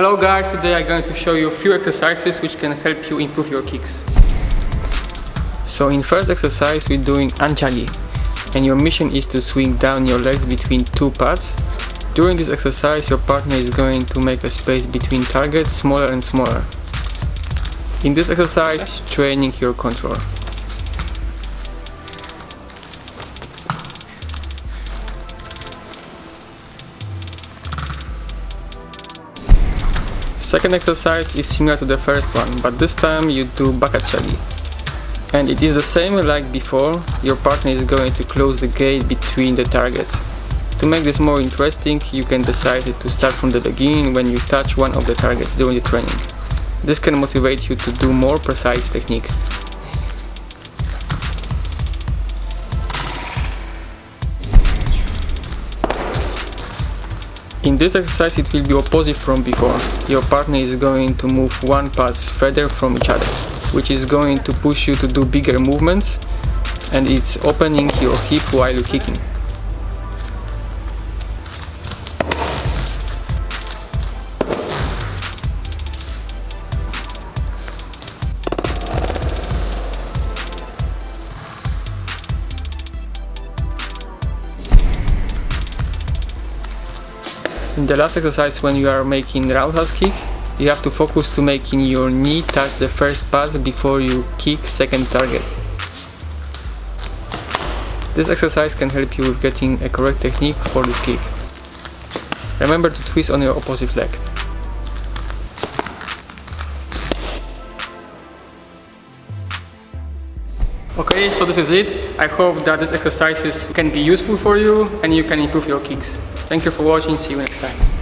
Hello guys, today I'm going to show you a few exercises which can help you improve your kicks. So in first exercise we're doing anchagi and your mission is to swing down your legs between two pads. During this exercise your partner is going to make a space between targets smaller and smaller. In this exercise training your control. Second exercise is similar to the first one, but this time you do bakachagi. And it is the same like before, your partner is going to close the gate between the targets. To make this more interesting, you can decide to start from the beginning when you touch one of the targets during the training. This can motivate you to do more precise technique. In this exercise it will be opposite from before. Your partner is going to move one pass further from each other, which is going to push you to do bigger movements and it's opening your hip while you're kicking. In the last exercise when you are making roundhouse kick, you have to focus to making your knee touch the first pass before you kick second target. This exercise can help you with getting a correct technique for this kick. Remember to twist on your opposite leg. Okay, so this is it. I hope that these exercises can be useful for you and you can improve your kicks. Thank you for watching, see you next time.